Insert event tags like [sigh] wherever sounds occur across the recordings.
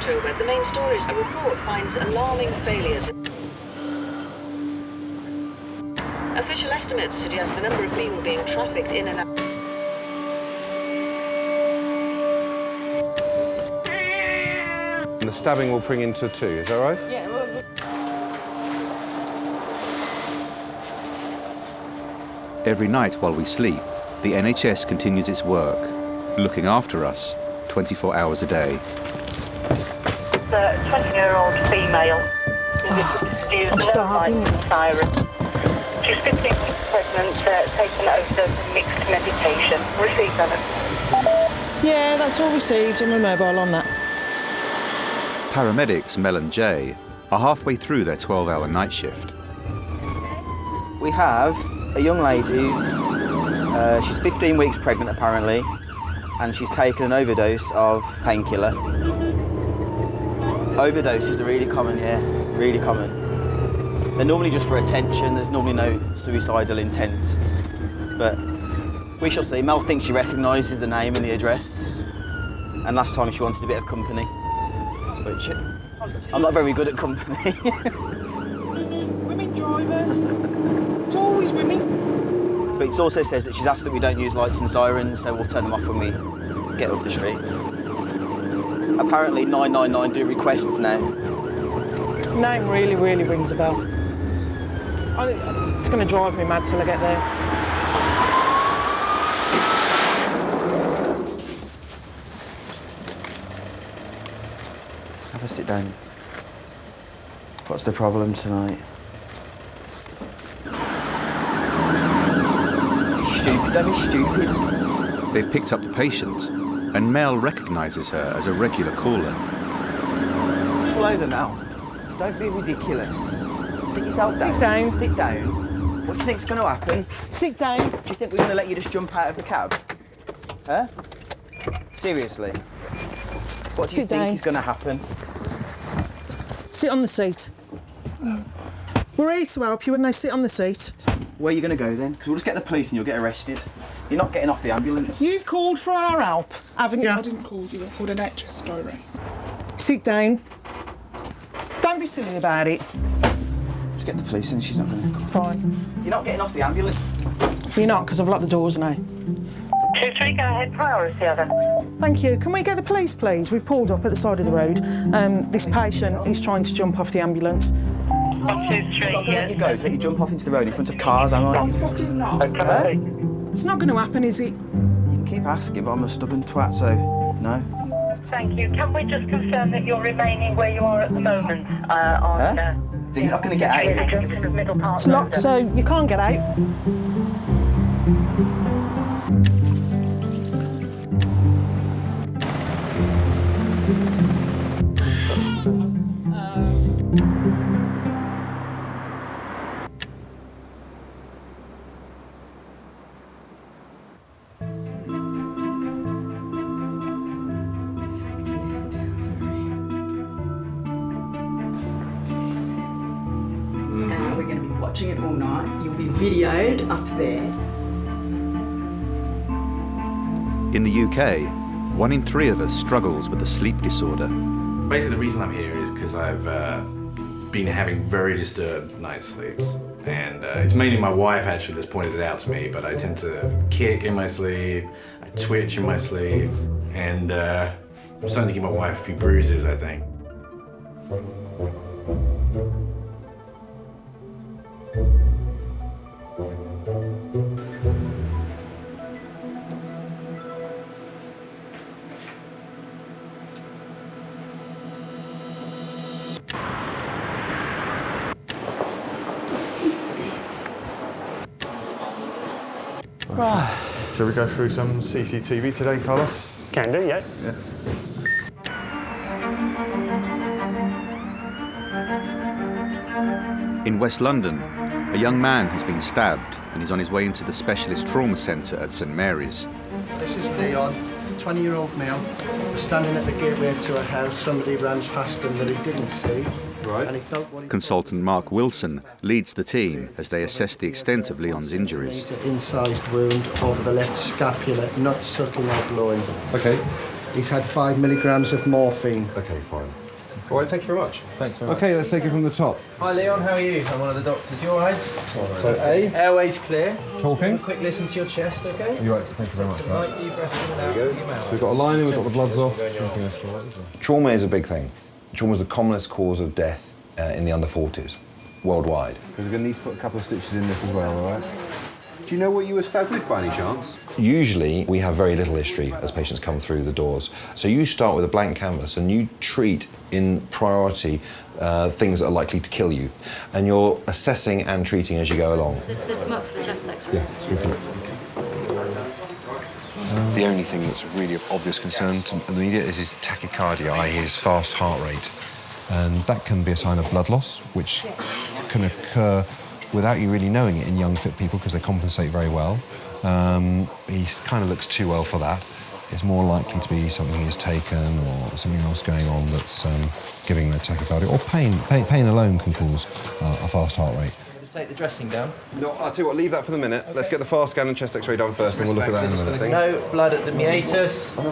October, the main story is a report finds alarming failures. Official estimates suggest the number of people being trafficked in and out. And the stabbing will bring into two, is that right? Yeah, Every night while we sleep, the NHS continues its work, looking after us 24 hours a day. The 20-year-old female is I'm starving. siren. She's 15 weeks pregnant, uh, taken overdose of mixed medication. Received that. Yeah, that's all received and we're mobile on that. Paramedics Mel and Jay are halfway through their 12-hour night shift. We have a young lady, uh, she's 15 weeks pregnant apparently, and she's taken an overdose of painkiller. Overdoses are really common, yeah, really common. They're normally just for attention, there's normally no suicidal intent. But we shall see. Mel thinks she recognises the name and the address. And last time she wanted a bit of company. Which I'm not very good at company. Women drivers. It's always women. But it also says that she's asked that we don't use lights and sirens, so we'll turn them off when we get up the street. Apparently 999 do requests now. Name really, really rings a bell. I, it's going to drive me mad till I get there. Have a sit down. What's the problem tonight? Stupid, don't stupid. They've picked up the patient, and Mel recognises her as a regular caller. Pull over now. Don't be ridiculous. Sit yourself down. Sit down. Sit down. What do you think's going to happen? Sit down. Do you think we're going to let you just jump out of the cab? Huh? Seriously? What do you Sit think down. is going to happen? Sit on the seat. We're here to help you and they sit on the seat. Where are you going to go then? Because we'll just get the police and you'll get arrested. You're not getting off the ambulance. You called for our help, haven't Yeah, I you? didn't call you. I called NHS Direct. Sit down. Don't be silly about it. Just get the police in. she's not going to come. Fine. You're not getting off the ambulance. You're not, because I've locked the doors now. 2-3, go ahead, priority other. Thank you. Can we get the police, please? We've pulled up at the side of the road. Um, this patient is trying to jump off the ambulance. 1, 2, 3, I'm not going to let you go to let you jump off into the road in front of cars, am I? I'm fucking not. Okay. It's not going to happen, is it? You can keep asking, but I'm a stubborn twat, so no. Thank you. Can we just confirm that you're remaining where you are at the moment uh, on... Huh? Uh, So you're not going to get between the out? of Middle Park It's locked, so you can't get out. Watching it all night. You'll be videoed up there. In the UK, one in three of us struggles with a sleep disorder. Basically, the reason I'm here is because I've uh, been having very disturbed night sleeps. And uh, it's mainly my wife actually that's pointed it out to me, but I tend to kick in my sleep, I twitch in my sleep, and uh, I'm starting to give my wife a few bruises, I think. We go through some CCTV today, Carlos? Can do, yeah. In West London, a young man has been stabbed and is on his way into the specialist trauma centre at St Mary's. This is Leon, 20-year-old male. Was standing at the gateway to a house. Somebody ran past him that he didn't see. Right. And he felt what he Consultant Mark Wilson leads the team as they assess the extent of Leon's injuries. Incised wound over the left scapula, not sucking or blowing. Okay. He's had five milligrams of morphine. Okay, fine. All right, thank you very much. Thanks very much. Okay, let's take it from the top. Hi Leon, how are you? I'm one of the doctors. You alright? So A. Airways clear. Talking. A quick listen to your chest, okay? You're right, thank you very much. Some light deep breaths in and out through your mouth. We've got a lining, we've got the bloods off. Trauma is a big thing. Trauma is the commonest cause of death uh, in the under 40s worldwide. Because We're going to need to put a couple of stitches in this as well, all right? Do you know what you were stabbed with by any chance? Usually, we have very little history as patients come through the doors. So you start with a blank canvas and you treat in priority uh, things that are likely to kill you. And you're assessing and treating as you go along. It's, it's him up for the chest x-ray. Yeah, super. The only thing that's really of obvious concern to the media is his tachycardia, i.e. his fast heart rate. And that can be a sign of blood loss, which can occur without you really knowing it in young, fit people because they compensate very well. Um, he kind of looks too well for that. It's more likely to be something he's taken or something else going on that's um, giving the tachycardia. Or pain. pain. Pain alone can cause uh, a fast heart rate. Take the dressing down. No, I'll tell you what, leave that for the minute. Let's get the fast scan and chest x-ray done first and we'll look at that in a minute. thing. No blood at the meatus. No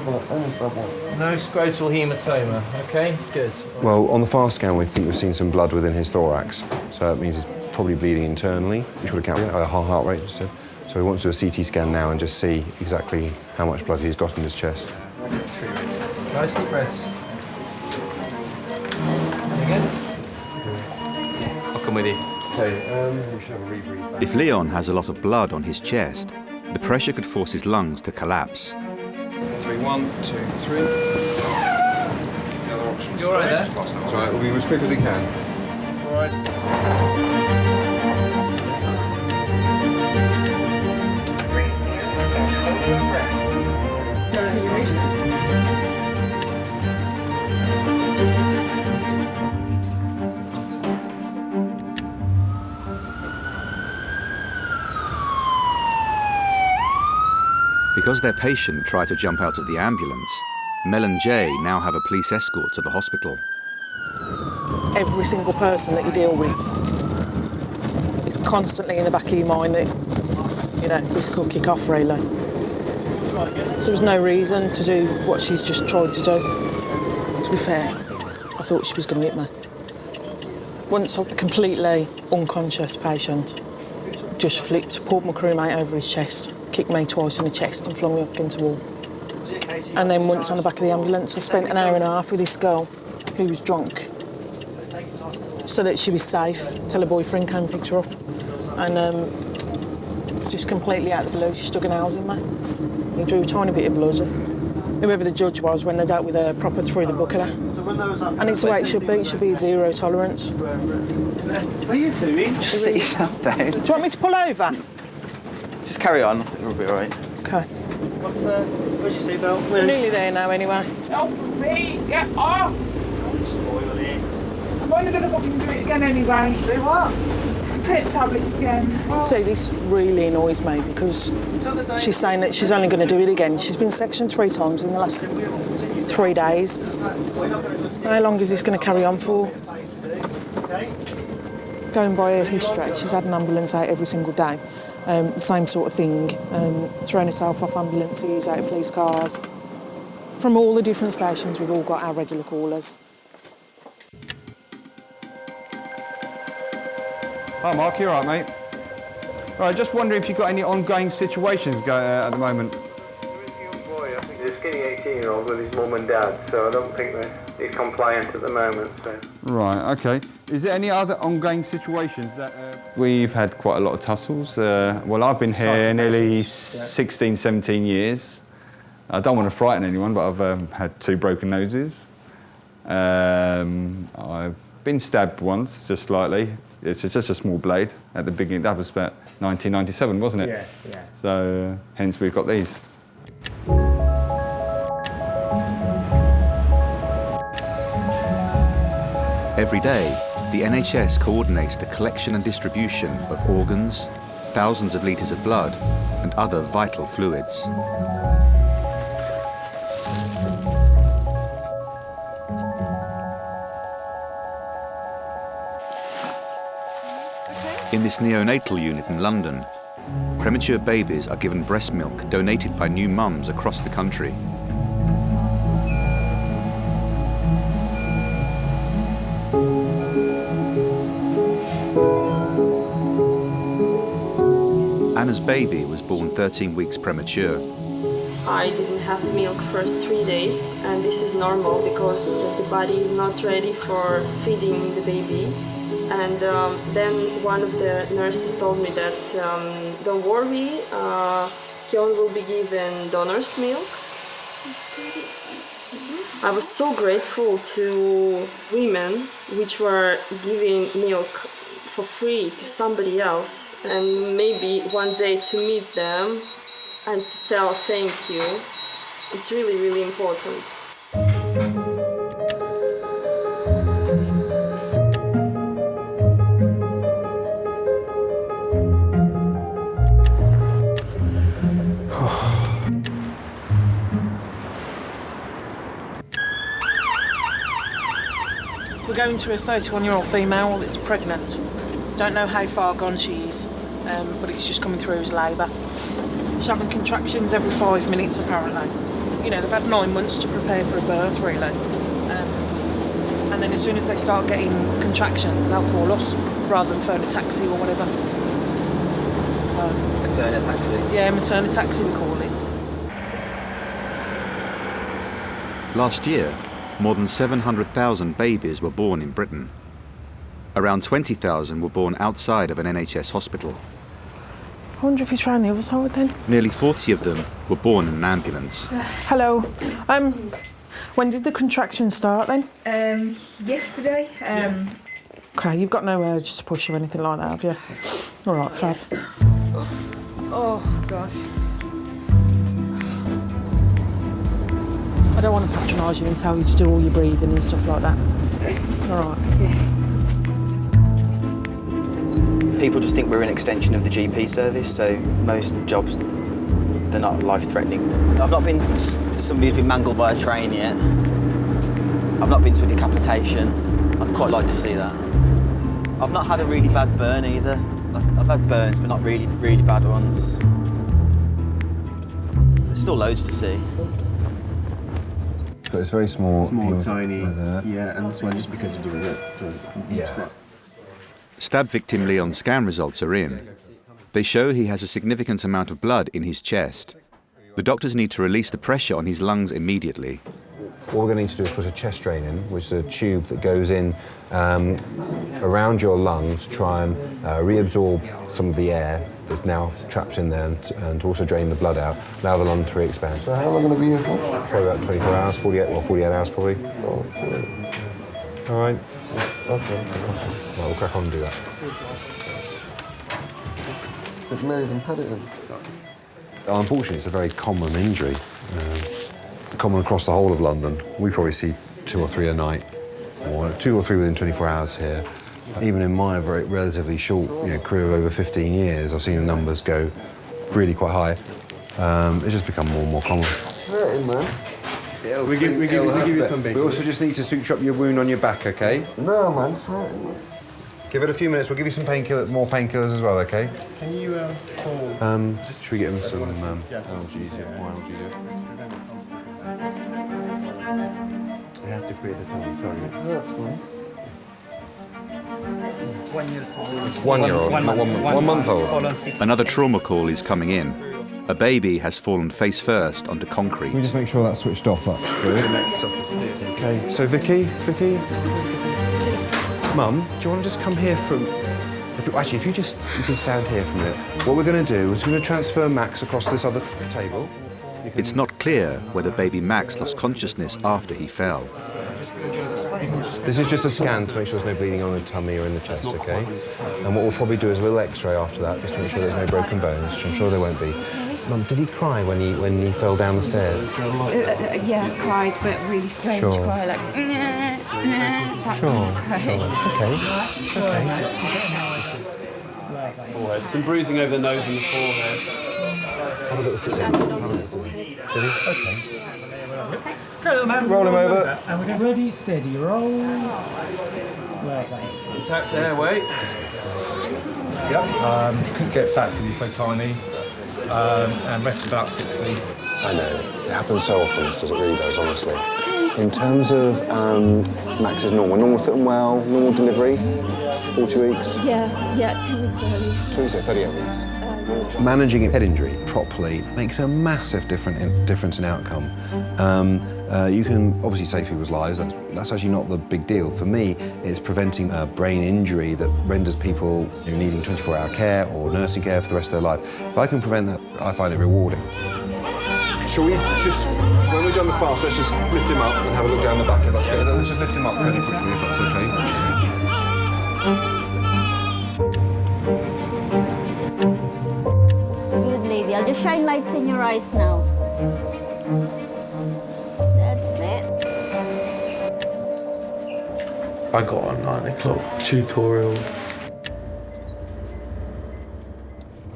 scrotal hematoma. Okay, good. Well, on the fast scan, we think we've seen some blood within his thorax. So that means he's probably bleeding internally, which would account for uh, a high heart rate. So, so we want to do a CT scan now and just see exactly how much blood he's got in his chest. Nice deep breaths. Again. I'll come with you. Okay, um, we should have a rebreathe. If Leon has a lot of blood on his chest, the pressure could force his lungs to collapse. Three, one, two, three. The other option's You all right there? That's all right. We'll be as quick as we can. All right. Because their patient tried to jump out of the ambulance, Mel and Jay now have a police escort to the hospital. Every single person that you deal with, it's constantly in the back of your mind that, you know, this could kick off really. There was no reason to do what she's just tried to do. To be fair, I thought she was going to hit me. Once a completely unconscious patient just flipped, pulled my crewmate over his chest, kicked me twice in the chest and flung me up against the wall. And then once on the back of the ambulance, I spent an hour and a half with this girl who was drunk so that she was safe till her boyfriend came and picked her up. And um, just completely out of the blue, she stuck an nails in me. He drew a tiny bit of blood. Whoever the judge was, when they dealt with her, proper threw the book at her. And it's the way it should be. It should be zero tolerance. Are you doing? Just sit yourself down. Do you want me to pull over? Just carry on. I think we'll be all right. Okay. What's uh, where's your seatbelt? We're nearly there now, anyway. Help me! Get off! I'm only gonna fucking do it again anyway. Do what? Take tablets again. See, this really annoys me because she's saying that she's only going to do it again. She's been sectioned three times in the last three days. How long is this going to carry on for? Going by her history, she's had an ambulance out every single day. Um, the same sort of thing, um, throwing herself off ambulances, out of police cars. From all the different stations, we've all got our regular callers. Hi, Mark. You all right, mate? Right, just wondering if you've got any ongoing situations go, uh, at the moment. There is a young boy, I think he's a skinny 18-year-old with his mum and dad, so I don't think he's compliant at the moment. So. Right, okay. Is there any other ongoing situations that... Uh... We've had quite a lot of tussles. Uh, well, I've been here nearly 16, 17 years. I don't want to frighten anyone, but I've um, had two broken noses. Um, I've been stabbed once, just slightly. It's just a small blade at the beginning. That was about 1997, wasn't it? Yeah, yeah. So, uh, hence we've got these. Every day, the NHS coordinates the collection and distribution of organs, thousands of litres of blood, and other vital fluids. In this neonatal unit in London, premature babies are given breast milk donated by new mums across the country. Anna's baby was born 13 weeks premature. I didn't have milk first three days and this is normal because the body is not ready for feeding the baby and um, then one of the nurses told me that um, don't worry uh, Kyon will be given donor's milk I was so grateful to women which were giving milk for free to somebody else and maybe one day to meet them and to tell thank you. It's really, really important. We're going to a 31 year old female that's pregnant. Don't know how far gone she is, um, but it's just coming through as labour. She's having contractions every five minutes apparently. You know, they've had nine months to prepare for a birth really. Um, and then as soon as they start getting contractions, they'll call us rather than phone a taxi or whatever. So, Maternity taxi. yeah, maternity taxi we call it. Last year, more than 700,000 babies were born in Britain. Around 20,000 were born outside of an NHS hospital. I wonder if he's trying the other side then. Nearly 40 of them were born in an ambulance. Hello. Um, when did the contractions start then? Um, yesterday. Um, Okay, you've got no urge to push or anything like that, have you? All right, fab. oh gosh. I don't want to patronise you and tell you to do all your breathing and stuff like that. All right. People just think we're an extension of the GP service, so most jobs, they're not life-threatening. I've not been to somebody who's been mangled by a train yet. I've not been to a decapitation. I'd quite like to see that. I've not had a really bad burn either. Like, I've had burns, but not really, really bad ones. There's still loads to see. But it's very small. Small, hemat- tiny. Yeah, and this one just because of the rip. Yeah. Stab victim Leon's scan results are in. They show he has a significant amount of blood in his chest. The doctors need to release the pressure on his lungs immediately. What we're going to need to do is put a chest drain in, which is a tube that goes in um, around your lung to try and uh, reabsorb some of the air that's now trapped in there and, and to also drain the blood out, allow the lung to re-expand. So how long are we going to be here for? Probably about 24 hours, 48, well, 48 hours probably. All right. Okay. Well, we'll crack on and do that. St Mary's and Paddington. Unfortunately, it's a very common injury, um, common across the whole of London. We probably see two or three a night, or two or three within 24 hours here. Even in my very relatively short you know, career of over 15 years, I've seen the numbers go really quite high. Um, it's just become more and more common. Hurting, man. We give, we give, we give you some We also just need to suture up your wound on your back, okay? No, man, it's hurting. man. Give it a few minutes. We'll give you some painkillers, more painkillers as well, okay? Can you um, call? Um, just should we get him some um, analgesia, more analgesia? We have to create a time, sorry. Hurts, man. One year old. One year old, not one, one month old. Another trauma call is coming in. A baby has fallen face first onto concrete. Can we just make sure that's switched off? Up. The next stop is theatre. Okay, so Vicky, Vicky, Mum, do you want to just come here from? If you, actually, if you just you can stand here for a minute. What we're going to do is we're going to transfer Max across this other table. It's not clear whether baby Max lost consciousness after he fell. This is just a scan to make sure there's no bleeding on the tummy or in the chest, okay? And what we'll probably do is a little X-ray after that, just to make sure there's no broken bones, which I'm sure there won't be. Mum, did he cry when he when he fell down the stairs? Uh, uh, yeah, I cried, but really strange Sure. cry, like. That Sure, [laughs] cry. sure. Okay. Forehead. Some bruising over the nose and the forehead. Have a little sit down. Have a little sit down. Did he? Okay. Go, little man. Roll him over. And we get ready, steady, roll. Intact airway. Yep. Um, couldn't get sats because he's so tiny. Um, and rest about 60. I know. It happens so often, this does, it really does, honestly. In terms of um, Max is normal, normal fit and well, normal delivery, 40 weeks, Yeah, yeah, two weeks early. two weeks, early, 38 weeks. Managing a head injury properly makes a massive different in, difference in outcome. Um, uh, you can obviously save people's lives, that's, that's actually not the big deal. For me, it's preventing a brain injury that renders people you know, needing 24-hour care or nursing care for the rest of their life. If I can prevent that, I find it rewarding. Shall we just, when we've done the fast, let's just lift him up and have a look down the back if that's okay. Let's just lift him up fairly quickly if that's okay. Good lady. I'll just shine lights in your eyes now. I got a nine o'clock tutorial.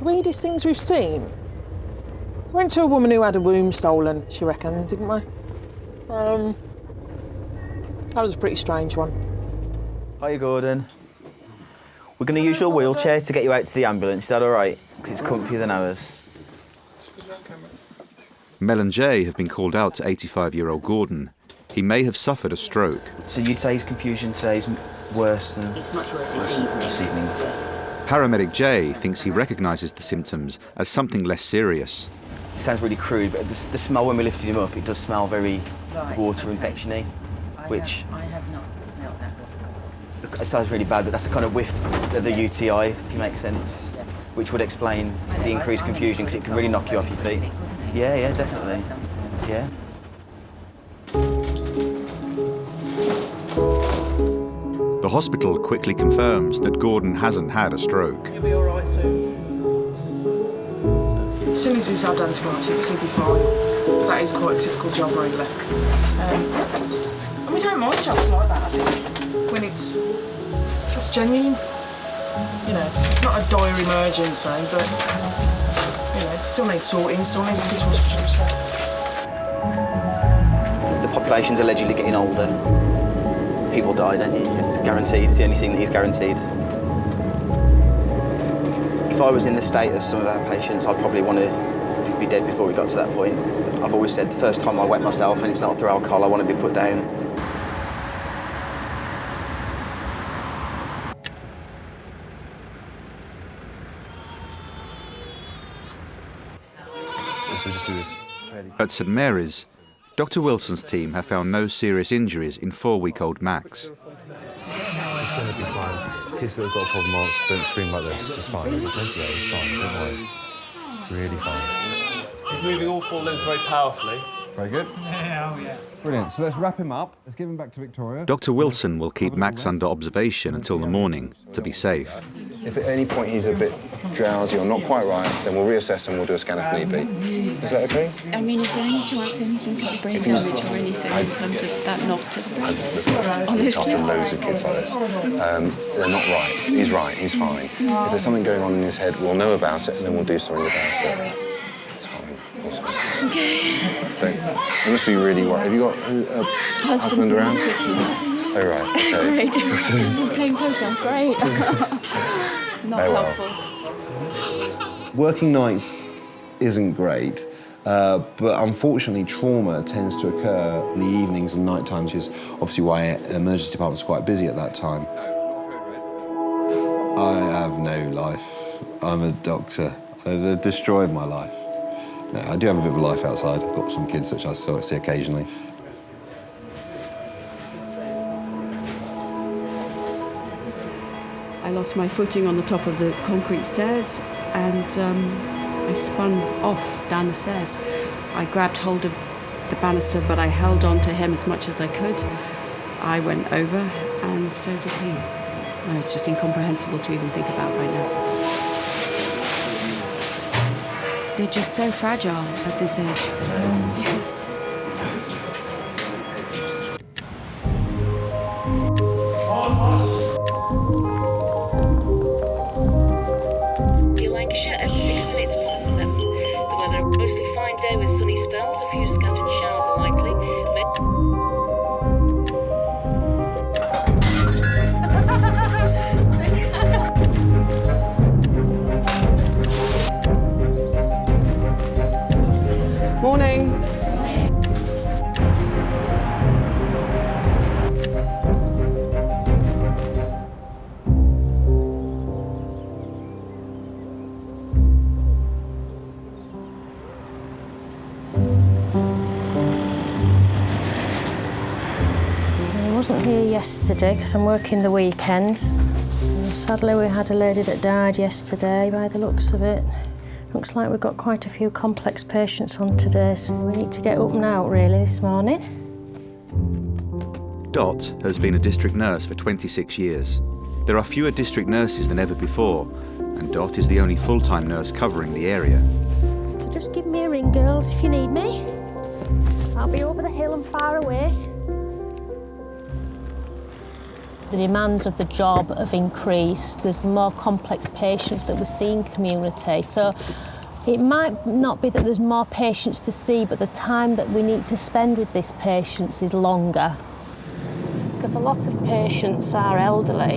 Weirdest things we've seen. We went to a woman who had a womb stolen, she reckoned, didn't we? Um, that was a pretty strange one. Hiya, Gordon. We're going to use your wheelchair to get you out to the ambulance. Is that all right? Because it's comfier than ours. Mel and Jay have been called out to 85-year-old Gordon. He may have suffered a stroke. So you'd say his confusion today is worse than... It's much worse this evening. This evening. Paramedic Jay thinks he recognises the symptoms as something less serious. It sounds really crude, but the, the smell when we lifted him up, it does smell very Right. water infection-y, which I have not smelled that before. it sounds really bad, but that's the kind of whiff of the UTI, if you make sense, which would explain the increased confusion because it can really knock you off your feet. Yeah, yeah, definitely. Yeah. Hospital quickly confirms that Gordon hasn't had a stroke. He'll be all right soon. As soon as he's had antibiotics, he'll be fine. That is quite a typical job, really. Um, and we don't mind jobs like that, I think, when it's, it's genuine. You know, it's not a dire emergency, but, you know, still needs sorting, still needs to be to hospital. So. The population's allegedly getting older. People die, don't you? It's guaranteed. It's the only thing that is guaranteed. If I was in the state of some of our patients, I'd probably want to be dead before we got to that point. I've always said the first time I wet myself and it's not through alcohol, I want to be put down. Just do this. At St Mary's, Dr Wilson's team have found no serious injuries in four-week-old Max. It's going to be fine. Kids that have got a problem aren't- don't scream like this. It's fine. It's okay. Yeah, it's fine. Don't worry. Really fine. He's moving all four limbs very powerfully. Very good. [laughs] Yeah, oh yeah. Brilliant. So let's wrap him up. Let's give him back to Victoria. Dr Wilson will keep Max under observation until the morning to be safe. If at any point he's a bit drowsy or not quite right, then we'll reassess and we'll do a scan if need be. Is that okay? I mean, is there any chance anything could be brain damage or anything in terms of that knock to the brain? I've Honestly? after loads of kids like this. Um, they're not right. He's right. He's fine. If there's something going on in his head, we'll know about it and then we'll do something about it. It's fine. It's fine. Okay. Don't, you must be really worried. Have you got a, a Husband's husband in around? Switzerland. Oh, right. Okay. [laughs] Great. [laughs] Playing poker. Great. [laughs] Not well. helpful. Working nights isn't great, uh, but unfortunately, trauma tends to occur in the evenings and night times, which is obviously why emergency department's quite busy at that time. I have no life. I'm a doctor. I've destroyed my life. I do have a bit of a life outside. I've got some kids which I see occasionally. I lost my footing on the top of the concrete stairs and um, I spun off down the stairs. I grabbed hold of the banister, but I held on to him as much as I could. I went over, and so did he. No, it's just incomprehensible to even think about right now. They're just so fragile at this age. Yesterday because I'm working the weekends. And sadly, we had a lady that died yesterday by the looks of it. Looks like we've got quite a few complex patients on today, so we need to get up and out really this morning. Dot has been a district nurse for 26 years. There are fewer district nurses than ever before, and Dot is the only full-time nurse covering the area. So just give me a ring, girls, if you need me. I'll be over the hill and far away. The demands of the job have increased. There's more complex patients that we see in community. So it might not be that there's more patients to see, but the time that we need to spend with these patients is longer. Because a lot of patients are elderly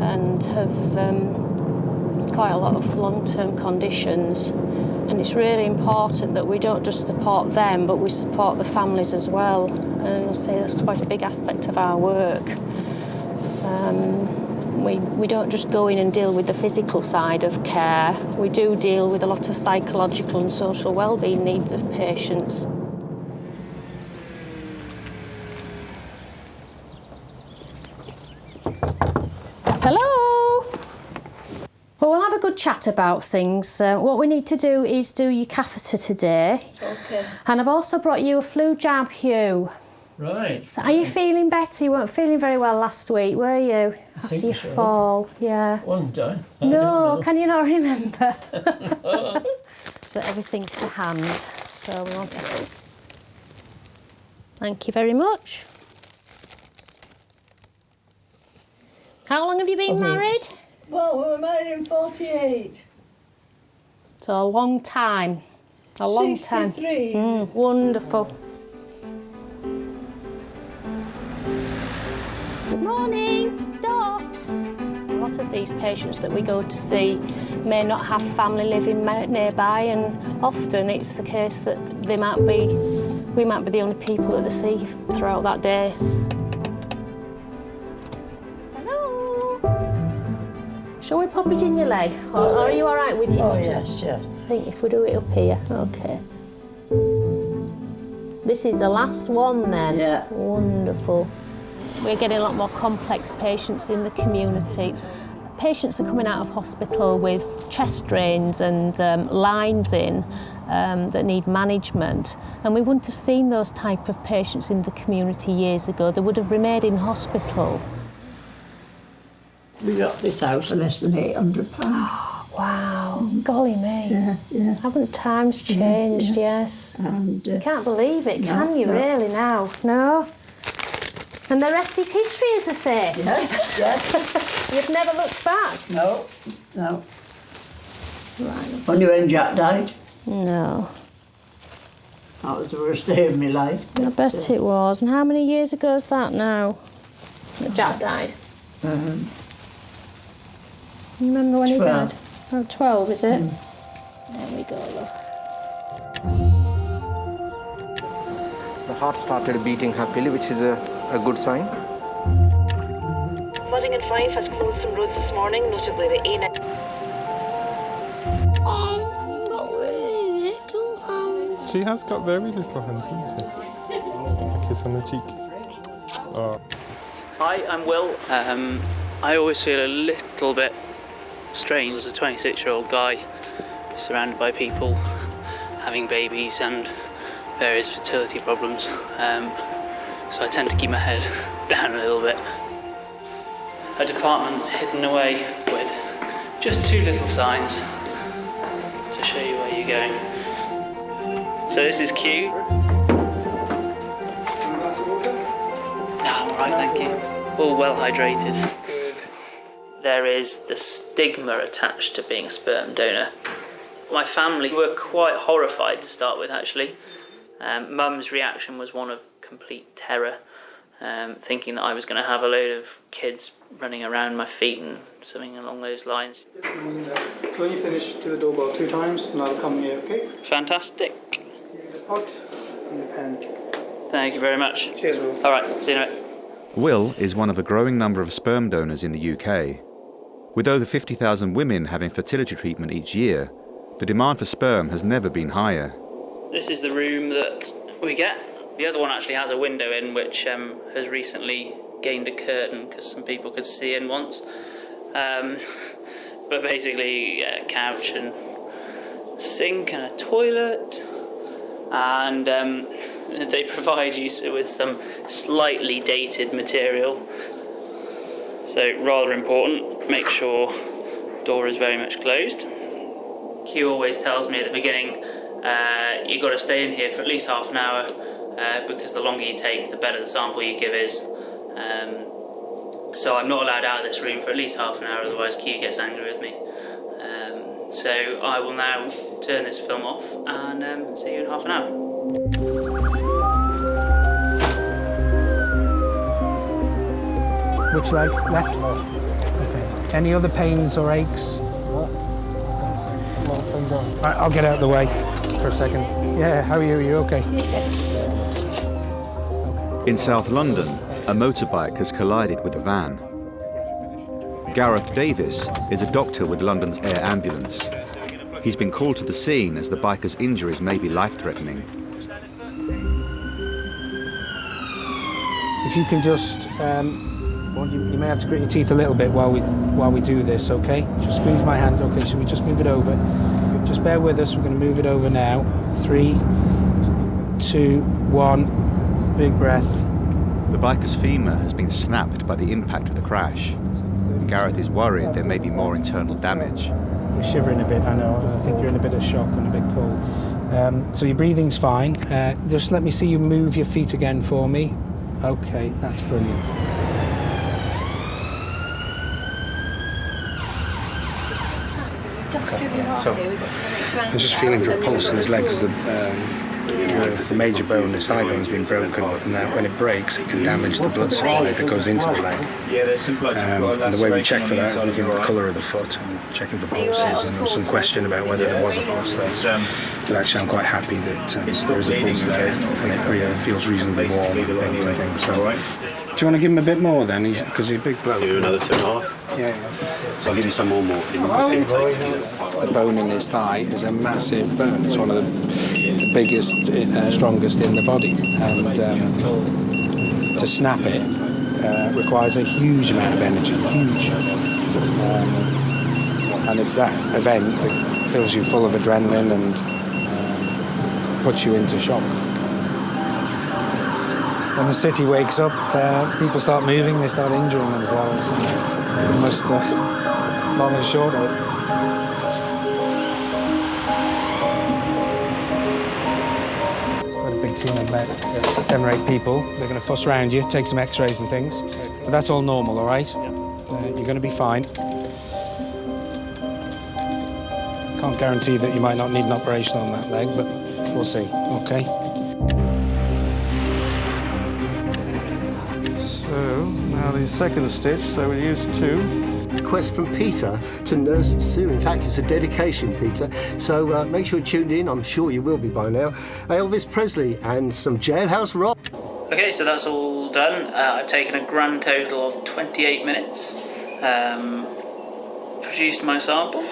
and have um, quite a lot of long-term conditions. And it's really important that we don't just support them, but we support the families as well. And I say that's quite a big aspect of our work. Um, we, we don't just go in and deal with the physical side of care. We do deal with a lot of psychological and social well-being needs of patients. Hello. Well, we'll have a good chat about things. Uh, what we need to do is do your catheter today. Okay. And I've also brought you a flu jab, Hugh. Right. So are you feeling better? You weren't feeling very well last week, were you? After think your so. fall, yeah. Wasn't I? I No, can you not remember? [laughs] so everything's to hand. So we want to see. Thank you very much. How long have you been married? Well, we were married in 48. So a long time. A long time. 63. Mm, wonderful. Morning, Dot. A lot of these patients that we go to see may not have family living nearby, and often it's the case that they might be, we might be the only people that they see throughout that day. Hello. Shall we pop it in your leg? Or, or are you all right with it? Oh, yes, yes. I think if we do it up here, okay. This is the last one then? Yeah. Wonderful. We're getting a lot more complex patients in the community. Patients are coming out of hospital with chest drains and um, lines in um, that need management. And we wouldn't have seen those type of patients in the community years ago. They would have remained in hospital. We got this house for less than £800. [gasps] Wow, golly me. Yeah, yeah. Haven't times changed, yes. And, uh, you can't believe it, no, can you, no. really, now? No? And the rest is history, as they say. Yes, yes. [laughs] You've never looked back? No, no. Right. Only when Jack died. No. That was the worst day of my life. I bet uh, it was. And how many years ago is that now? That Jack died? Um, You remember when he died? Oh, 12, is it? Mm. There we go, love. The heart started beating happily, which is a, a good sign. Flooding in Fife has closed some roads this morning, notably the A9. She has got very little hands, hasn't she? A kiss on the cheek. Oh. Hi, I'm Will. Um, I always feel a little bit strange as a 26 year old guy surrounded by people having babies and various fertility problems. Um, so I tend to keep my head [laughs] down a little bit. A department hidden away with just two little signs to show you where you're going. So this is Q. Ah, all right, thank you. All well hydrated. Good. There is the stigma attached to being a sperm donor. My family were quite horrified to start with, actually. Um, Mum's reaction was one of complete terror, um, thinking that I was going to have a load of kids running around my feet and something along those lines. So when you finish, do the doorbell two times, and I'll come here, okay? Fantastic. The pot and the pen. Thank you very much. Cheers, Will. All right, see you in a bit. Will is one of a growing number of sperm donors in the UK. With over 50,000 women having fertility treatment each year, the demand for sperm has never been higher. This is the room that we get The other one actually has a window in, which um, has recently gained a curtain because some people could see in once. Um, [laughs] but basically, a couch and sink and a toilet, and um, [laughs] they provide you with some slightly dated material. So rather important. Make sure door is very much closed. Q always tells me at the beginning, uh, you've got to stay in here for at least half an hour uh, because the longer you take, the better the sample you give is. Um, so I'm not allowed out of this room for at least half an hour, otherwise Q gets angry with me. Um, so I will now turn this film off and um, see you in half an hour. Which leg? Left? Okay. Any other pains or aches? Right, I'll get out of the way for a second. Yeah, how are you? Are you okay? In South London, a motorbike has collided with a van. Gareth Davis is a doctor with London's Air Ambulance. He's been called to the scene as the biker's injuries may be life-threatening. If you can just, um, well, you, you may have to grit your teeth a little bit while we while we do this, okay? Just squeeze my hand. Okay, so we just move it over. Just bear with us. We're going to move it over now. Three, two, one. Big breath. The biker's femur has been snapped by the impact of the crash. Gareth is worried there may be more internal damage. You're shivering a bit, I know. I think you're in a bit of shock and a bit cold. Um, so your breathing's fine. Uh, just let me see you move your feet again for me. Okay, that's brilliant. So, I'm just feeling for a pulse in his leg because the, um, the major bone, the thigh bone's been broken, and that when it breaks, it can damage the blood supply that goes into the leg. Yeah, there's some blood. Um, and the way we check for that is looking at the colour of the foot and checking for pulses. And there was some question about whether there was a pulse there. But actually, I'm quite happy that um, there is a pulse there, and it really feels reasonably warm and and things. So, do you want to give him a bit more then? Because he's, a big bloke. Do another two and a half. Yeah, yeah. So I'll give you some more morphine. The bone in his thigh is a massive bone. It's one of the, biggest, uh, strongest in the body, and um, to snap it uh, requires a huge amount of energy, huge. Um, and it's that event that fills you full of adrenaline and um, puts you into shock. When the city wakes up, uh, people start moving, they start injuring themselves. Almost uh, long and short of it. It's quite a big team of about seven or eight people. They're going to fuss around you, take some x-rays and things. But that's all normal, all right? Uh, you're going to be fine. Can't guarantee that you might not need an operation on that leg, but we'll see, okay? Now the second stitch, so we'll use two. Quest from Peter to Nurse Sue. In fact, it's a dedication, Peter. So uh, make sure you're tuned in. I'm sure you will be by now. Elvis Presley and some jailhouse rock. Okay, so that's all done. Uh, I've taken a grand total of 28 minutes. Um, produced my sample.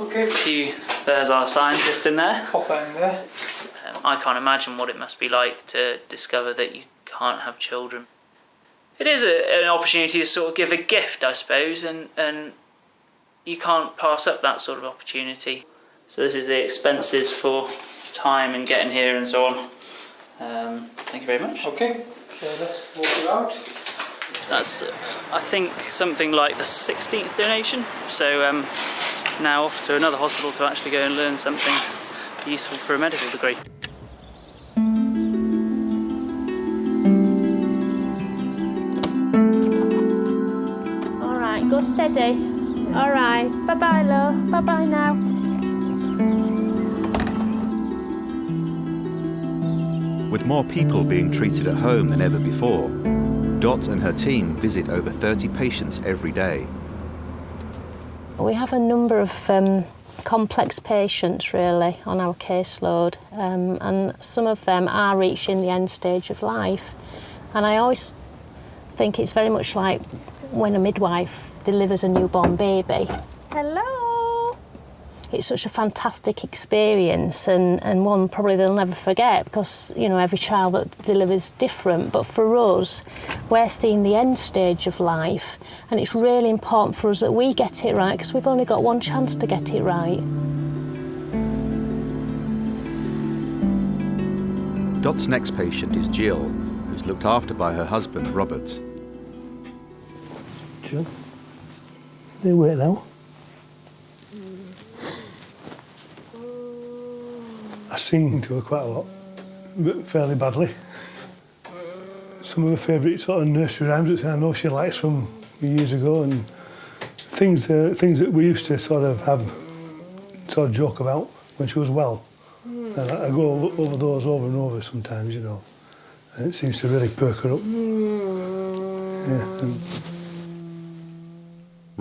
Okay. Q, there's our scientist in there. Pop that in there. Um, I can't imagine what it must be like to discover that you can't have children. It is a, an opportunity to sort of give a gift, I suppose, and, and you can't pass up that sort of opportunity. So this is the expenses for time and getting here and so on. Um, thank you very much. Okay, so let's walk you out. That's, uh, I think, something like the 16th donation. So um, now off to another hospital to actually go and learn something useful for a medical degree. Go steady. All right, bye bye, love. Bye bye now. With more people being treated at home than ever before, Dot and her team visit over 30 patients every day. We have a number of um, complex patients really on our caseload, um, and some of them are reaching the end stage of life. And I always think it's very much like when a midwife delivers a newborn baby. Hello. it's such a fantastic experience and, and one probably they'll never forget because you know every child that delivers different but for us we're seeing the end stage of life and it's really important for us that we get it right because we've only got one chance to get it right. Dot's next patient is Jill, who's looked after by her husband, Robert. Jill, they wait now. I sing to her quite a lot, but fairly badly. Some of her favourite sort of nursery rhymes that I know she likes from years ago, and things uh, things that we used to sort of have sort of joke about when she was well. And I, I go over, over those over and over sometimes, you know. And it seems to really perk her up. Yeah, and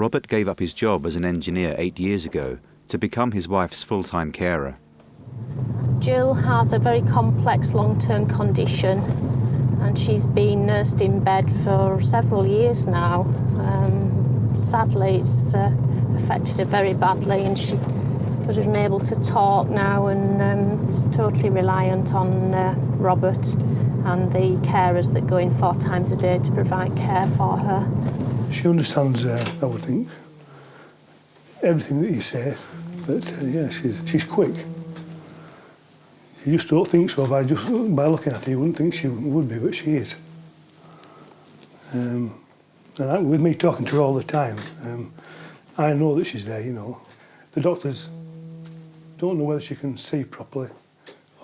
Robert gave up his job as an engineer eight years ago to become his wife's full-time carer. Jill has a very complex long-term condition and she's been nursed in bed for several years now. Um, sadly, it's uh, affected her very badly and she was unable to talk now and um, totally reliant on uh, Robert and the carers that go in four times a day to provide care for her. She understands, uh, I would think, everything that you say. But uh, yeah, she's she's quick. You just don't think so by just by looking at her. You wouldn't think she would be, but she is. Um, and I, with me talking to her all the time, um, I know that she's there. You know, the doctors don't know whether she can see properly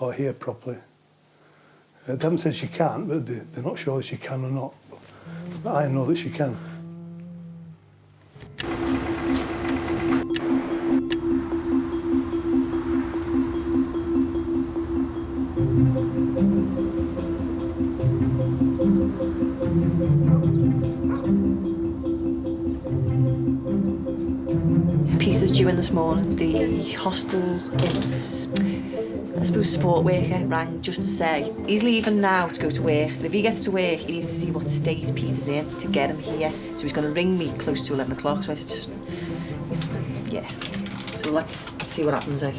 or hear properly. Uh, they haven't said she can't, but they, they're not sure that she can or not. But I know that she can. in this morning, the hostel is I suppose support worker rang just to say he's leaving now to go to work. And if he gets to work he needs to see what state Peter's in to get him here. So he's going to ring me close to 11 o'clock. So I said just yeah. So let's see what happens eh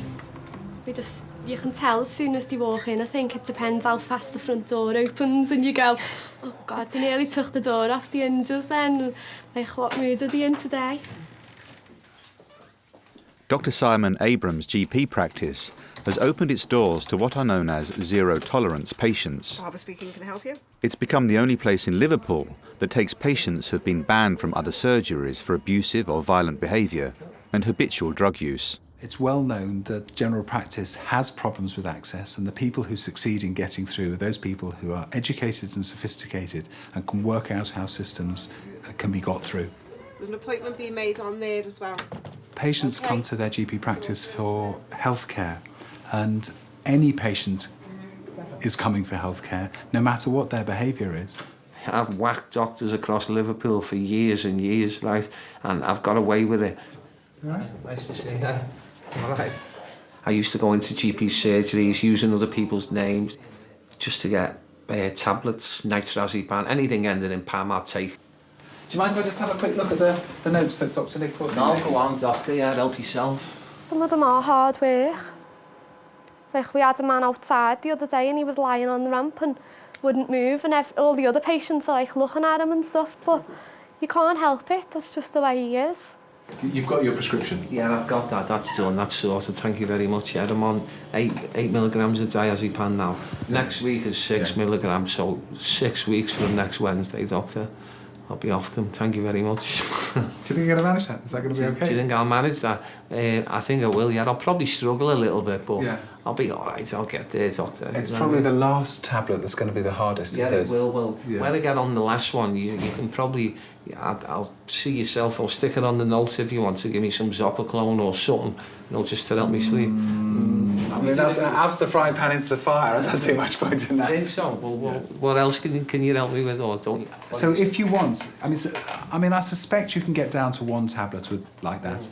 we just you can tell as soon as you walk in. I think it depends how fast the front door opens and you go oh god they nearly took the door off the hinges then. Like what mood are they in today? Dr. Simon Abrams' GP practice has opened its doors to what are known as zero tolerance patients. Barbara speaking, can I help you? It's become the only place in Liverpool that takes patients who have been banned from other surgeries for abusive or violent behaviour and habitual drug use. It's well known that general practice has problems with access, and the people who succeed in getting through are those people who are educated and sophisticated and can work out how systems can be got through. There's an appointment being made on there as well. Patients come to their GP practice for healthcare, and any patient is coming for healthcare, no matter what their behaviour is. I've whacked doctors across Liverpool for years and years, right? And I've got away with it. Nice, nice to see you. All right. I used to go into GP surgeries using other people's names just to get uh, tablets, nitrazepam, anything ending in Pam, I'd take. Do you mind if I just have a quick look at the, the notes that Dr Nick put No, go on, Doctor. Yeah, help yourself. Some of them are hard work. Like, we had a man outside the other day and he was lying on the ramp and wouldn't move and all the other patients are like looking at him and stuff, but you can't help it. That's just the way he is. You've got your prescription? Yeah, I've got that. That's done. That's sorted. Thank you very much. Yeah, I'm on eight, eight milligrams a diazepam now. Next week is six yeah. milligrams, so six weeks from next Wednesday, Doctor. I'll be off them. Thank you very much. [laughs] do you think you're going to manage that? Is that going to be okay? Do you think I'll manage that? Uh, I think I will, yeah. I'll probably struggle a little bit, but yeah. I'll be all right. I'll get there, doctor. It's probably the last tablet that's going to be the hardest, Yeah, it it is. will. Well, Yeah. when I get on the last one, you, you can probably... I'll, I'll see yourself. I'll stick it on the note if you want to give me some Zopiclone or something, you know, just to help me sleep. Mm. I mean, that's out of the frying pan into the fire. I don't see much point in that. I think so. Well, well what else can, you- can you help me with, or don't you? So if you want, I mean, so, I mean, I suspect you can get down to one tablet with like that. Mm.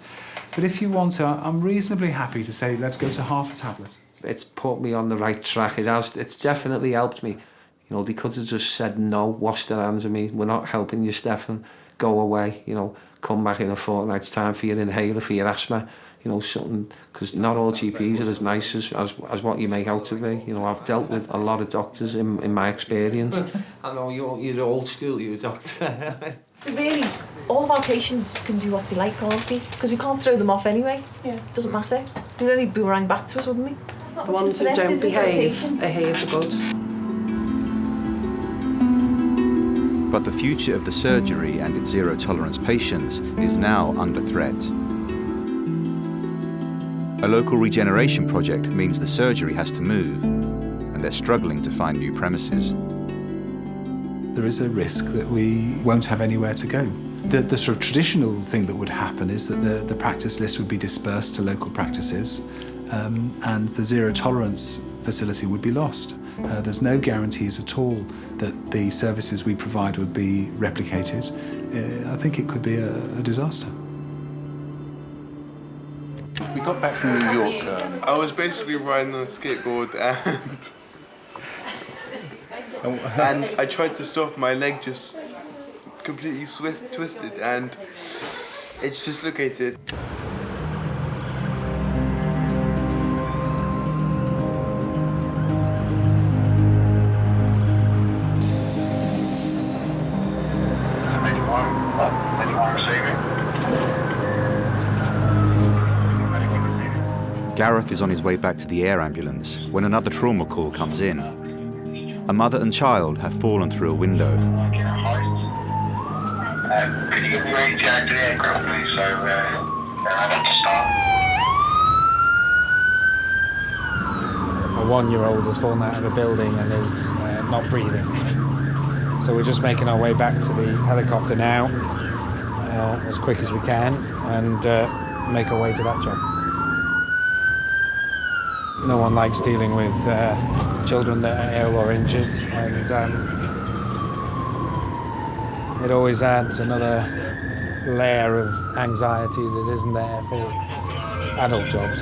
But if you want to, I'm reasonably happy to say let's go to half a tablet. it's put me on the right track. It has. It's definitely helped me. You know, they could have just said no, wash their hands of me. We're not helping you, Stefan. Go away. You know, come back in a fortnight's time for your inhaler, for your asthma. you know, something, because not all GPs are as nice as, as, as what you make out to be. You know, I've dealt with a lot of doctors in, in my experience. [laughs] I know you're, you're old school, you're a doctor. [laughs] So really, all of our patients can do what they like, can't they? Because we can't throw them off anyway. Yeah. Doesn't matter. They'd only boomerang back to us, wouldn't they? The ones who don't behave behave the good. But the future of the surgery and its zero tolerance patients is now under threat. A local regeneration project means the surgery has to move, and they're struggling to find new premises. There is a risk that we won't have anywhere to go. The, the sort of traditional thing that would happen is that the, the practice list would be dispersed to local practices um, and the zero tolerance facility would be lost. Uh, there's no guarantees at all that the services we provide would be replicated. Uh, I think it could be a, a disaster. We got back from New York. Um, I was basically riding on a skateboard and and I tried to stop. My leg just completely twist, twisted and it's dislocated. Gareth is on his way back to the air ambulance when another trauma call comes in. A mother and child have fallen through a window. A one-year-old has fallen out of a building and is uh, not breathing. So we're just making our way back to the helicopter now, uh, as quick as we can, and uh, make our way to that job. No one likes dealing with uh, children that are ill or injured, and um, it always adds another layer of anxiety that isn't there for adult jobs.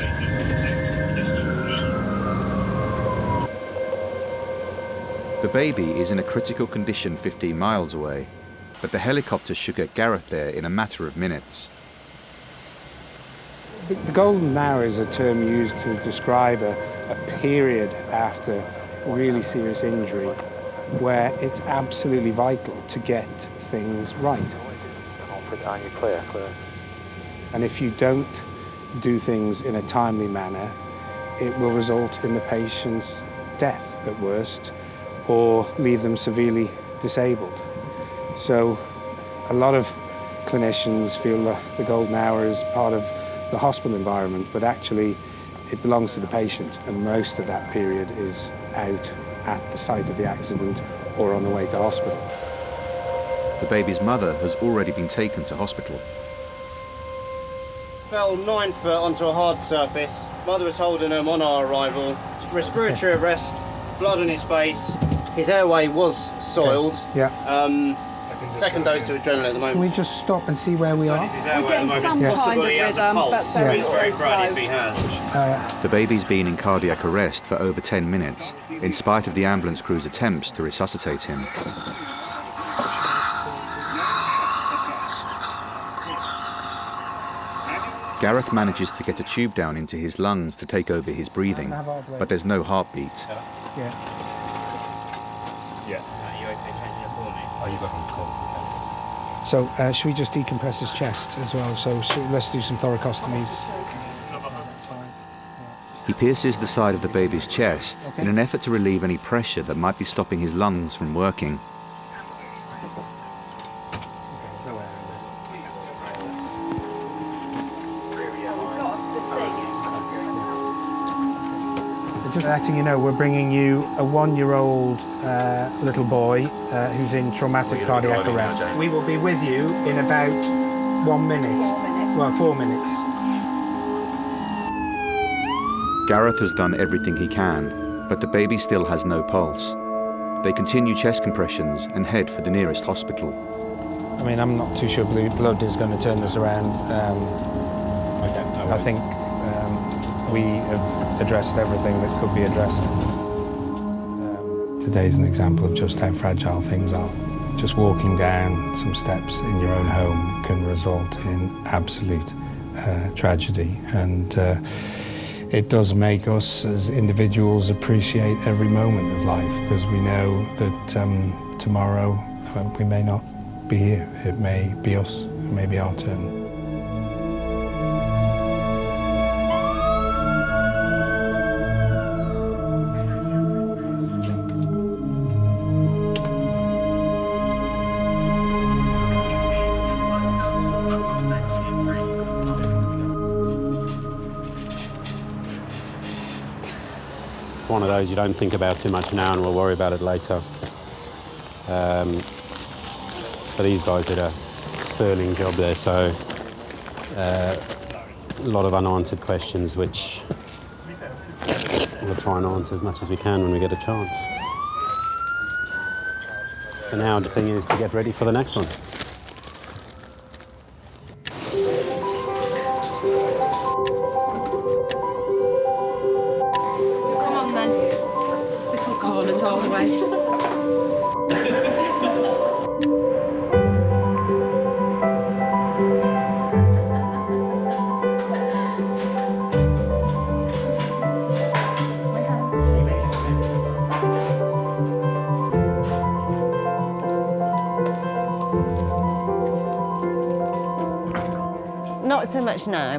The baby is in a critical condition 15 miles away, but the helicopter should get Gareth there in a matter of minutes. The, the golden hour is a term used to describe a, a period after really serious injury where it's absolutely vital to get things right. And if you don't do things in a timely manner, it will result in the patient's death at worst or leave them severely disabled. So a lot of clinicians feel the golden hour is part of the hospital environment, but actually it belongs to the patient and most of that period is out at the site of the accident or on the way to hospital. The baby's mother has already been taken to hospital. Fell nine foot onto a hard surface. Mother was holding him on our arrival. Respiratory arrest, blood on his face. His airway was soiled. Yeah. Um, second dose of adrenaline at the moment. Can we just stop and see where we are? His airway at the getting some It's kind he of rhythm, pulse. but very, He's very very frightened if slow. Uh, The baby's been in cardiac arrest for over 10 minutes, in spite of the ambulance crew's attempts to resuscitate him. Gareth manages to get a tube down into his lungs to take over his breathing, but there's no heartbeat. Yeah. Yeah. Are you okay changing it for me? Oh, you got him cold. So uh, should we just decompress his chest as well? So should, let's do some thoracostomies. He pierces the side of the baby's chest in an effort to relieve any pressure that might be stopping his lungs from working. Letting you know, we're bringing you a one-year-old uh, little boy uh, who's in traumatic cardiac arrest. We will be with you in about one minute. Well, four minutes. Gareth has done everything he can, but the baby still has no pulse. They continue chest compressions and head for the nearest hospital. I mean, I'm not too sure ble- blood is going to turn this around. Um, I don't know. I think um, we have addressed everything that could be addressed. Um, Today's an example of just how fragile things are. Just walking down some steps in your own home can result in absolute uh, tragedy. And uh, it does make us as individuals appreciate every moment of life because we know that um, tomorrow uh, we may not be here. It may be us, it may be our turn. It's one of those you don't think about too much now and we'll worry about it later. Um, but these guys did a sterling job there, so uh, a lot of unanswered questions which we'll try and answer as much as we can when we get a chance. So now the thing is to get ready for the next one.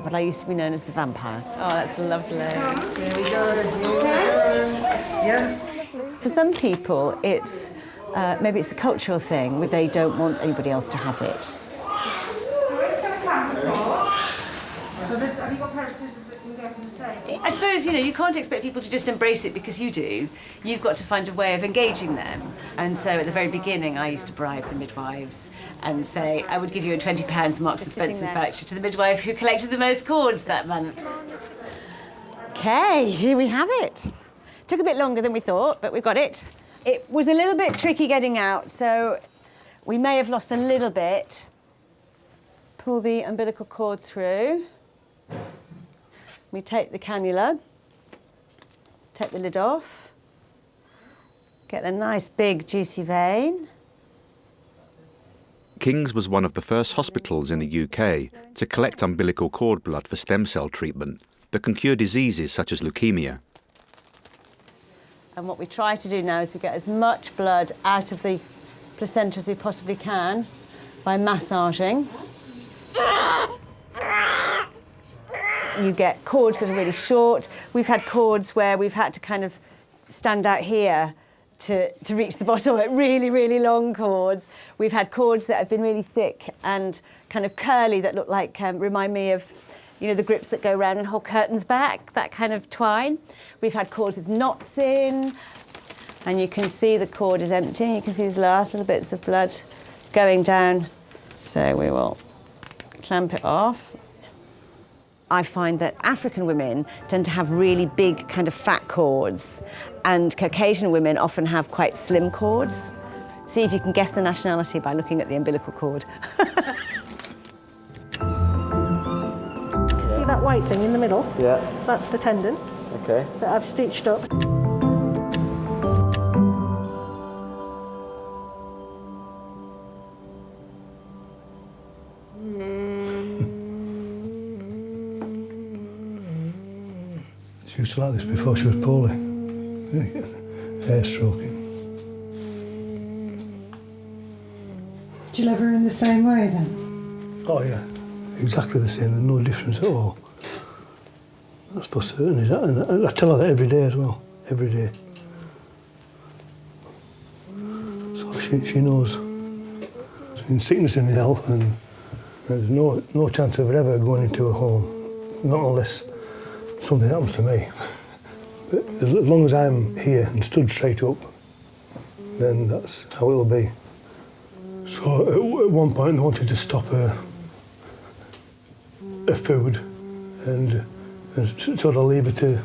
But I used to be known as the vampire. Oh, that's lovely. Yeah. For some people, it's uh, maybe it's a cultural thing where they don't want anybody else to have it. I suppose, you know, you can't expect people to just embrace it because you do. You've got to find a way of engaging them. And so at the very beginning, I used to bribe the midwives and say, I would give you a £20 Marks and Spencer's voucher to the midwife who collected the most cords that month. Okay, here we have it. Took a bit longer than we thought, but we've got it. It was a little bit tricky getting out, so we may have lost a little bit. Pull the umbilical cord through. We take the cannula, take the lid off, get the nice big juicy vein. King's was one of the first hospitals in the UK to collect umbilical cord blood for stem cell treatment that can cure diseases such as leukemia. And what we try to do now is we get as much blood out of the placenta as we possibly can by massaging. You get cords that are really short. We've had cords where we've had to kind of stand out here to, to reach the bottom, like really, really long cords. We've had cords that have been really thick and kind of curly that look like, um, remind me of, you know, the grips that go around and hold curtains back, that kind of twine. We've had cords with knots in, and you can see the cord is empty. You can see these last little bits of blood going down. So we will clamp it off. I find that African women tend to have really big kind of fat cords and Caucasian women often have quite slim cords. See if you can guess the nationality by looking at the umbilical cord. [laughs] See that white thing in the middle? Yeah. That's the tendon Okay. that I've stitched up. She used to like this before she was poorly. Hair stroking. Do you love her in the same way then? Oh yeah, exactly the same. There's no difference at all. That's for certain. Is that? And I tell her that every day as well. Every day. So she she knows. In sickness and in health, and there's no no chance of her ever going into a home, not unless something happens to me. [laughs] As long as I'm here and stood straight up, then that's how it'll be. So at, one point they wanted to stop her, her food and, and sort of leave her to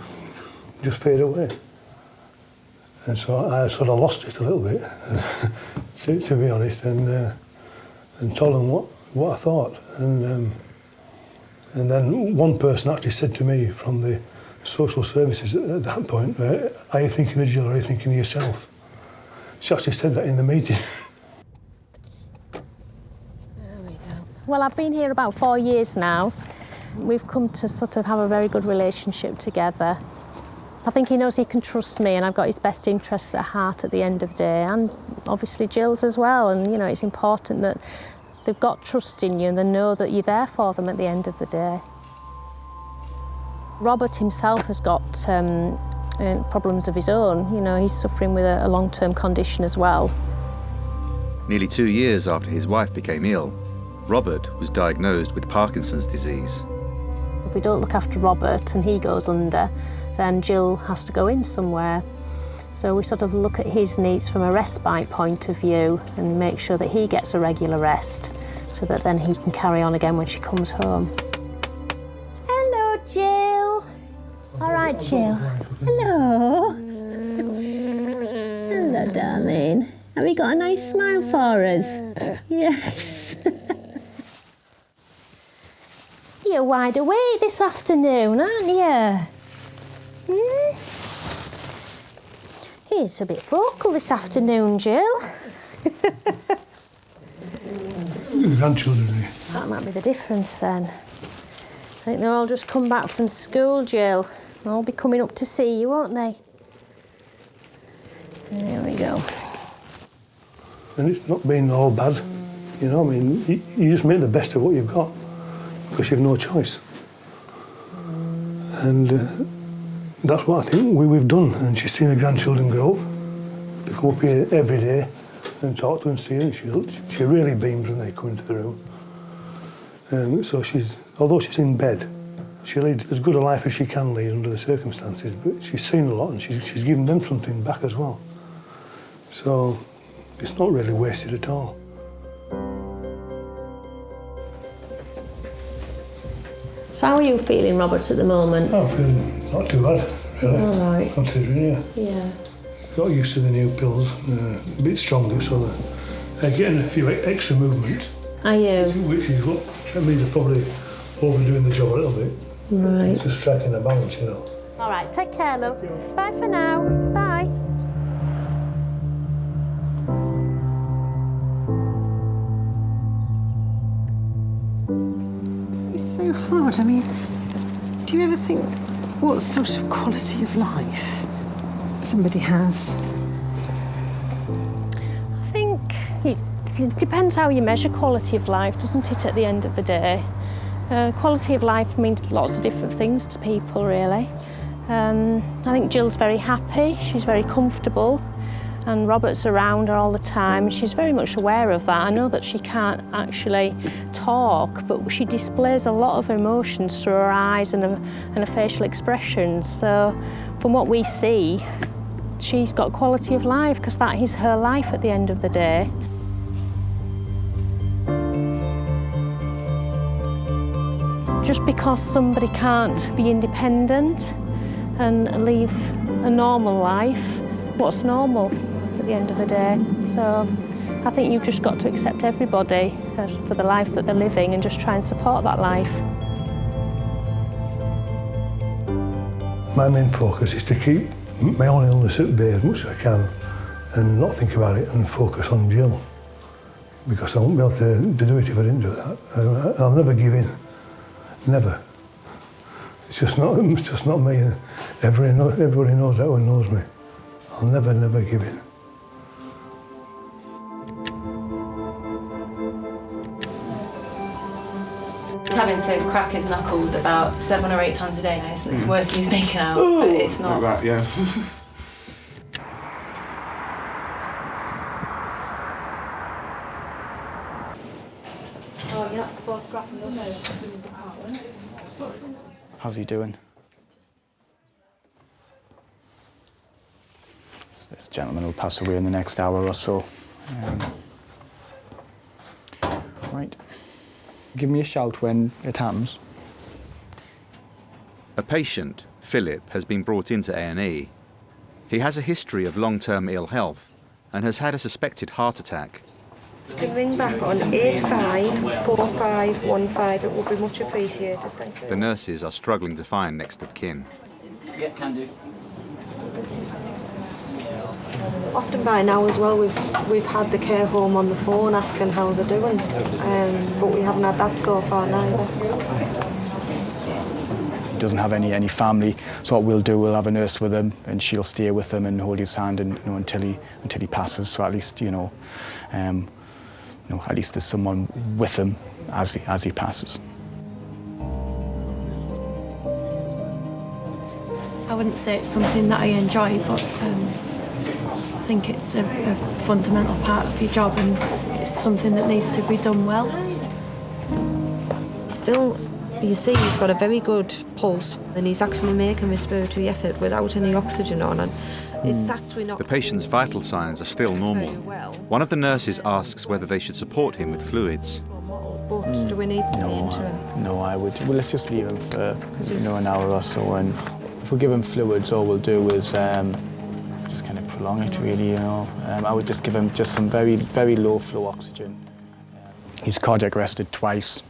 just fade away. And so I sort of lost it a little bit, [laughs] to, to be honest, and uh, and told them what, what I thought. And um, and then one person actually said to me from the social services at that point Uh, are you thinking of Jill or are you thinking of yourself? She actually said that in the meeting. There we go. Well, I've been here about four years now. We've come to sort of have a very good relationship together. I think he knows he can trust me and I've got his best interests at heart at the end of the day and obviously Jill's as well and you know it's important that they've got trust in you and they know that you're there for them at the end of the day. Robert himself has got um, uh, problems of his own. You know, he's suffering with a, a long-term condition as well. Nearly two years after his wife became ill, Robert was diagnosed with Parkinson's disease. If we don't look after Robert and he goes under, then Jill has to go in somewhere. So we sort of look at his needs from a respite point of view and make sure that he gets a regular rest so that then he can carry on again when she comes home. All right, Jill. Hello. Hello, darling. Have you got a nice smile for us? Yes. [laughs] You're wide awake this afternoon, aren't you? Hmm? He's a bit vocal this afternoon, Jill. Grandchildren. That might be the difference then. I think they'll all just come back from school, Jill. They'll all be coming up to see you, won't they? There we go. And it's not been all bad. You know, I mean, you, you just make the best of what you've got because you've no choice. And uh, that's what I think we, we've done. And she's seen her grandchildren grow up. They come up here every day and talk to and see her. And she, she really beams when they come into the room. Um, so she's, although she's in bed, she leads as good a life as she can lead under the circumstances. But she's seen a lot and she's, she's given them something back as well. So it's not really wasted at all. So how are you feeling, Robert, at the moment? I'm feeling not too bad, really. All right. Considering, yeah. Yeah. Got used to the new pills, uh, a bit stronger, so they're getting a few extra movement, Are you? which is what that means they're probably overdoing the job a little bit. Right. It's just striking a balance, you know. All right, take care, love. Bye for now. Bye. It's so hard. I mean, do you ever think what sort of quality of life somebody has? I think it depends how you measure quality of life, doesn't it, at the end of the day? Uh, quality of life means lots of different things to people, really. Um, I think Jill's very happy, she's very comfortable, and Robert's around her all the time. She's very much aware of that. I know that she can't actually talk, but she displays a lot of emotions through her eyes and her, and her facial expressions. So from what we see, she's got quality of life because that is her life at the end of the day. Because somebody can't be independent and live a normal life, what's normal at the end of the day? So I think you've just got to accept everybody uh, for the life that they're living and just try and support that life. My main focus is to keep my own illness at bay as much as I can and not think about it and focus on Jill. Because I won't be able to, do it if I didn't do that. I'll never give in. Never. It's just not, [laughs] it's just not me. Everybody, know, everybody knows that one knows me. I'll never, never give in. He's having to crack his knuckles about seven or eight times a day now. It's, it's hmm. worse than he's making out, but it's not. Like that, yeah. [laughs] Oh, you're not photographing those How's he doing? So This gentleman will pass away in the next hour or so. Um, right. Give me a shout when it happens. A patient, Philip, has been brought into A&E. He has a history of long-term ill health and has had a suspected heart attack. You can ring back on 854515. It would be much appreciated. Thank you. The nurses are struggling to find next of kin. Yeah, can do. Often by now as well, we've we've had the care home on the phone asking how they're doing, um, but we haven't had that so far neither. He doesn't have any any family. So what we'll do, we'll have a nurse with him, and she'll stay with him and hold his hand, and you know, until he until he passes. So at least you know, um, you know, at least there's someone with him as he as he passes. I wouldn't say it's something that I enjoy, but um, I think it's a, a fundamental part of your job and it's something that needs to be done well. Still, you see he's got a very good pulse and he's actually making respiratory effort without any oxygen on and his sats we're not... The patient's vital signs are still normal. One of the nurses asks whether they should support him with fluids. But do we need No, I- no, I would. Well, let's just leave him for you know an hour or so, and if we give him fluids, all we'll do is um, just kind of prolong it, really. You know, um, I would just give him just some very, very low flow oxygen. He's cardiac arrested twice,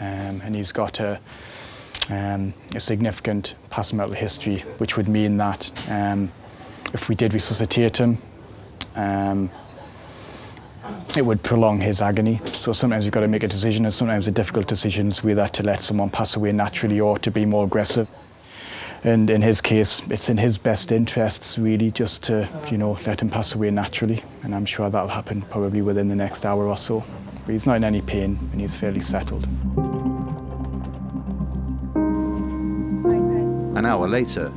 um, and he's got a, um, a significant past medical history, which would mean that um, if we did resuscitate him, um, it would prolong his agony. So sometimes you've got to make a decision, and sometimes the difficult decisions whether to let someone pass away naturally or to be more aggressive. And in his case, it's in his best interests really just to, you know, let him pass away naturally. And I'm sure that'll happen probably within the next hour or so. But he's not in any pain and he's fairly settled. An hour later,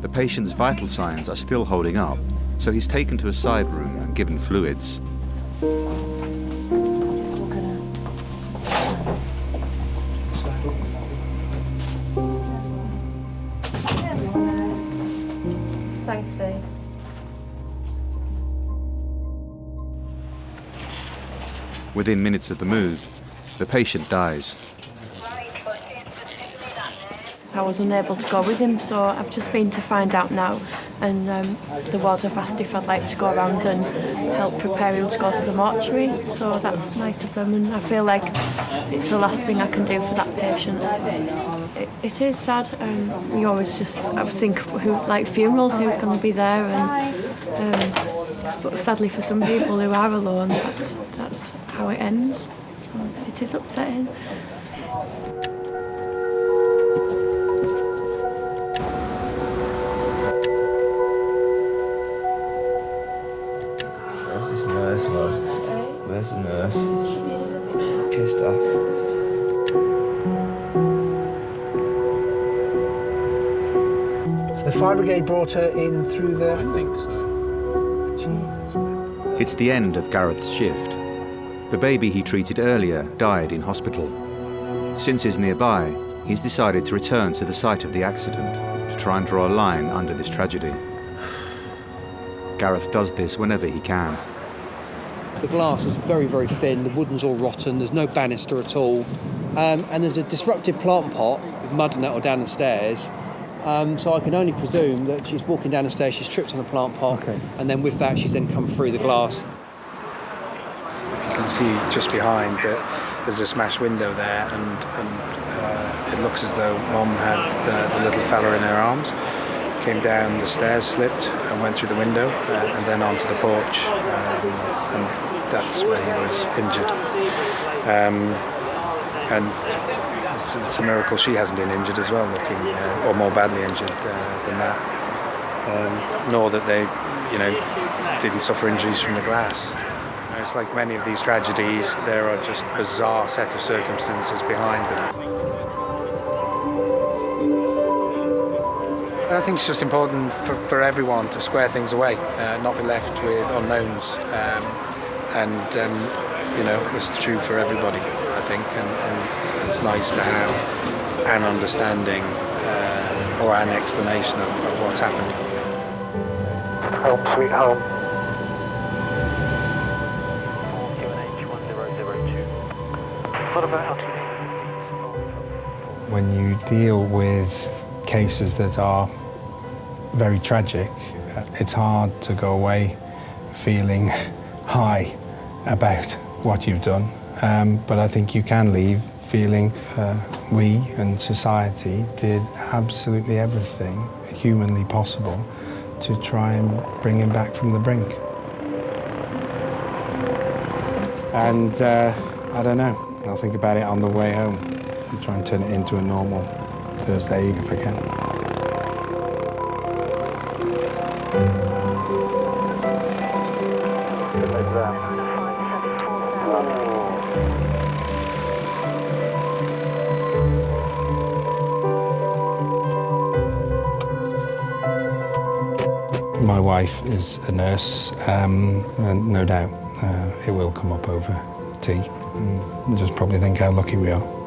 the patient's vital signs are still holding up, so he's taken to a side room and given fluids. Thanks, Steve. Within minutes of the move, the patient dies. I was unable to go with him so I've just been to find out now and um, the ward have asked if I'd like to go around and help prepare him to go to the mortuary so that's nice of them and I feel like it's the last thing I can do for that patient. It, it is sad um, you always just I think who like funerals who's going to be there and um, but sadly for some people who are alone that's that's how it ends so it is upsetting. Where's the nurse? Pissed off. So the fire brigade brought her in through the. I think so. Jesus. It's the end of Gareth's shift. The baby he treated earlier died in hospital. Since he's nearby, he's decided to return to the site of the accident to try and draw a line under this tragedy. [sighs] Gareth does this whenever he can. The glass is very, very thin, the wooden's all rotten, there's no banister at all, um, and there's a disrupted plant pot with mud and nettle down the stairs. Um, so I can only presume that she's walking down the stairs, she's tripped on the plant pot, and then with that she's then come through the glass. You can see just behind that there's a smashed window there, and, and uh, it looks as though Mom had uh, the little fella in her arms. Came down the stairs, slipped, and went through the window, uh, and then onto the porch, um, and that's where he was injured. Um, and it's, a miracle she hasn't been injured as well, looking uh, or more badly injured uh, than that. Um, nor that they, you know, didn't suffer injuries from the glass. It's like many of these tragedies, there are just bizarre set of circumstances behind them. I think it's just important for, for everyone to square things away, uh, not be left with unknowns. Um, and, um, you know, it's true for everybody, I think. And, and it's nice to have an understanding uh, or an explanation of, of what's happened. Home sweet home. What about when you deal with cases that are very tragic, uh, it's hard to go away feeling high about what you've done. Um, but I think you can leave feeling uh, we and society did absolutely everything humanly possible to try and bring him back from the brink. And uh, I don't know, I'll think about it on the way home and try and turn it into a normal Thursday if I can. Is a nurse, um, and no doubt uh, it will come up over tea. And just probably think how lucky we are.